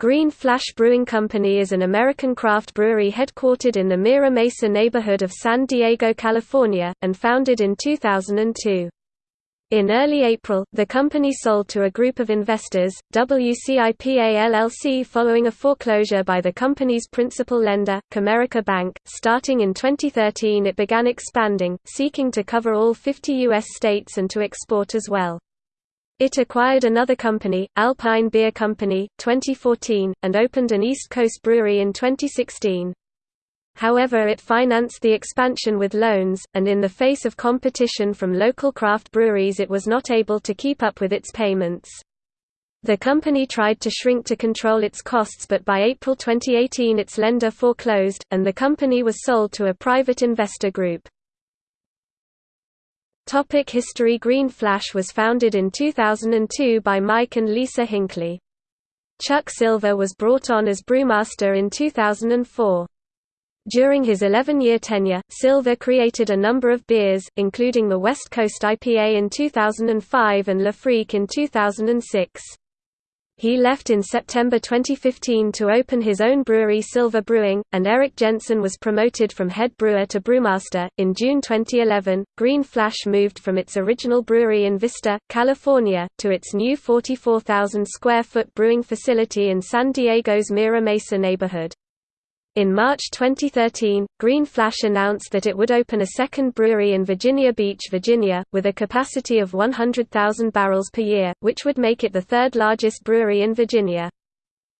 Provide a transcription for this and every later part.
Green Flash Brewing Company is an American craft brewery headquartered in the Mira Mesa neighborhood of San Diego, California, and founded in 2002. In early April, the company sold to a group of investors, WCIPA LLC following a foreclosure by the company's principal lender, Comerica Bank. Starting in 2013 it began expanding, seeking to cover all 50 U.S. states and to export as well. It acquired another company, Alpine Beer Company, 2014, and opened an East Coast brewery in 2016. However it financed the expansion with loans, and in the face of competition from local craft breweries it was not able to keep up with its payments. The company tried to shrink to control its costs but by April 2018 its lender foreclosed, and the company was sold to a private investor group. Topic History Green Flash was founded in 2002 by Mike and Lisa Hinkley. Chuck Silva was brought on as brewmaster in 2004. During his 11-year tenure, Silva created a number of beers, including the West Coast IPA in 2005 and Freak in 2006. He left in September 2015 to open his own brewery Silva Brewing, and Eric Jensen was promoted from head brewer to brewmaster. In June 2011, Green Flash moved from its original brewery in Vista, California, to its new 44,000 square foot brewing facility in San Diego's Mira Mesa neighborhood. In March 2013, Green Flash announced that it would open a second brewery in Virginia Beach, Virginia, with a capacity of 100,000 barrels per year, which would make it the third largest brewery in Virginia.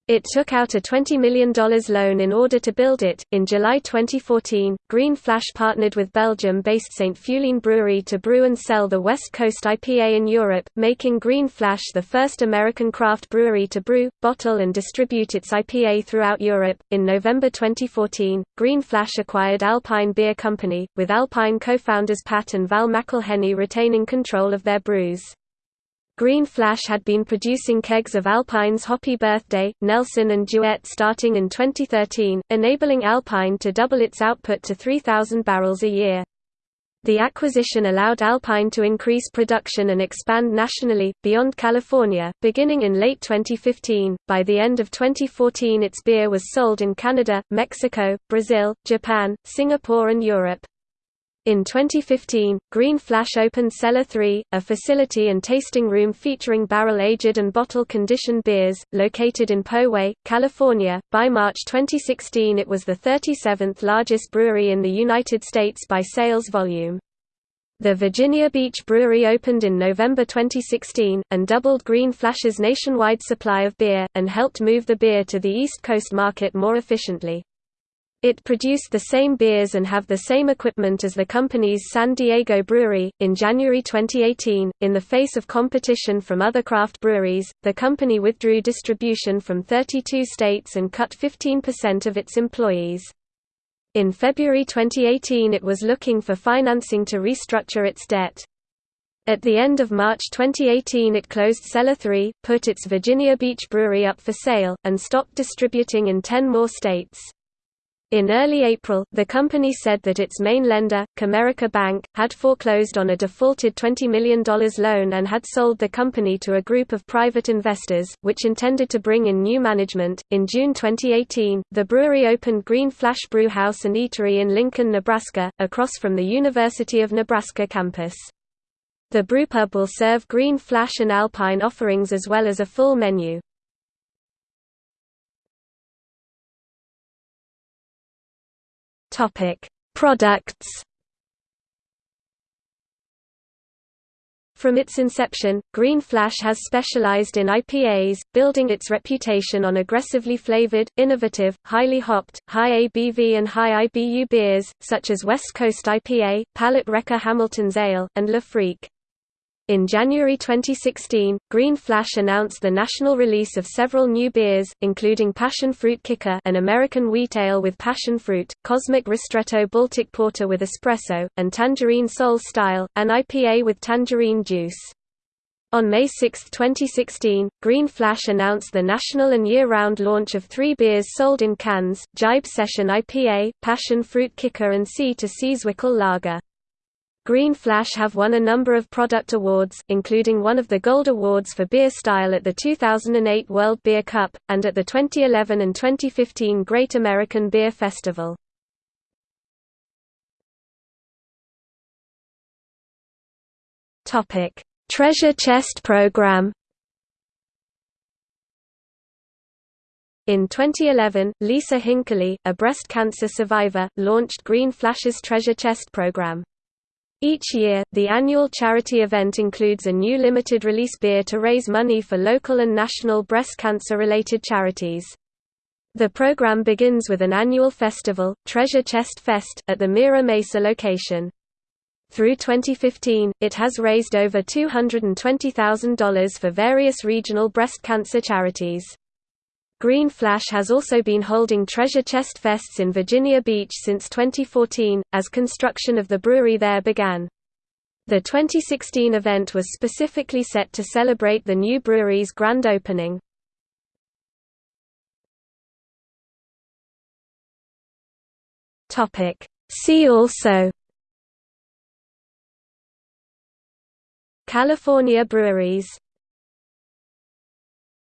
It took out a $20 million loan in order to build it. In July 2014, Green Flash partnered with Belgium based St. Feuillien Brewery to brew and sell the West Coast IPA in Europe, making Green Flash the first American craft brewery to brew, bottle, and distribute its IPA throughout Europe. In November 2014, Green Flash acquired Alpine Beer Company, with Alpine co founders Pat and Val McIlhenney retaining control of their brews. Green Flash had been producing kegs of Alpine's Hoppy Birthday, Nelson and Duet starting in 2013, enabling Alpine to double its output to 3,000 barrels a year. The acquisition allowed Alpine to increase production and expand nationally, beyond California, beginning in late 2015. By the end of 2014, its beer was sold in Canada, Mexico, Brazil, Japan, Singapore, and Europe. In 2015, Green Flash opened Cellar 3, a facility and tasting room featuring barrel-aged and bottle-conditioned beers, located in Poway, California. By March 2016 it was the 37th largest brewery in the United States by sales volume. The Virginia Beach Brewery opened in November 2016, and doubled Green Flash's nationwide supply of beer, and helped move the beer to the East Coast market more efficiently. It produced the same beers and have the same equipment as the company's San Diego brewery. In January 2018, in the face of competition from other craft breweries, the company withdrew distribution from 32 states and cut 15% of its employees. In February 2018 it was looking for financing to restructure its debt. At the end of March 2018 it closed Cellar 3, put its Virginia Beach brewery up for sale, and stopped distributing in 10 more states. In early April, the company said that its main lender, Comerica Bank, had foreclosed on a defaulted $20 million loan and had sold the company to a group of private investors, which intended to bring in new management. In June 2018, the brewery opened Green Flash Brew House and Eatery in Lincoln, Nebraska, across from the University of Nebraska campus. The brewpub will serve Green Flash and Alpine offerings as well as a full menu. Topic: Products. From its inception, Green Flash has specialized in IPAs, building its reputation on aggressively flavored, innovative, highly hopped, high ABV and high IBU beers, such as West Coast IPA, Palate Wrecker Hamilton's Ale, and Le Freak. In January 2016, Green Flash announced the national release of several new beers, including Passion Fruit Kicker an American wheat ale with passion fruit, Cosmic Ristretto Baltic Porter with espresso, and Tangerine Soul Style, an IPA with tangerine juice. On May 6, 2016, Green Flash announced the national and year-round launch of three beers sold in cans, Jibe Session IPA, Passion Fruit Kicker and Sea to Seaswickle Lager. Green Flash have won a number of product awards, including one of the Gold Awards for beer style at the 2008 World Beer Cup, and at the 2011 and 2015 Great American Beer Festival. Treasure Chest Program In 2011, Lisa Hinkley, a breast cancer survivor, launched Green Flash's Treasure Chest program. Each year, the annual charity event includes a new limited release beer to raise money for local and national breast cancer-related charities. The program begins with an annual festival, Treasure Chest Fest, at the Mira Mesa location. Through 2015, it has raised over $220,000 for various regional breast cancer charities. Green Flash has also been holding Treasure Chest Fests in Virginia Beach since 2014, as construction of the brewery there began. The 2016 event was specifically set to celebrate the new brewery's grand opening. See also California breweries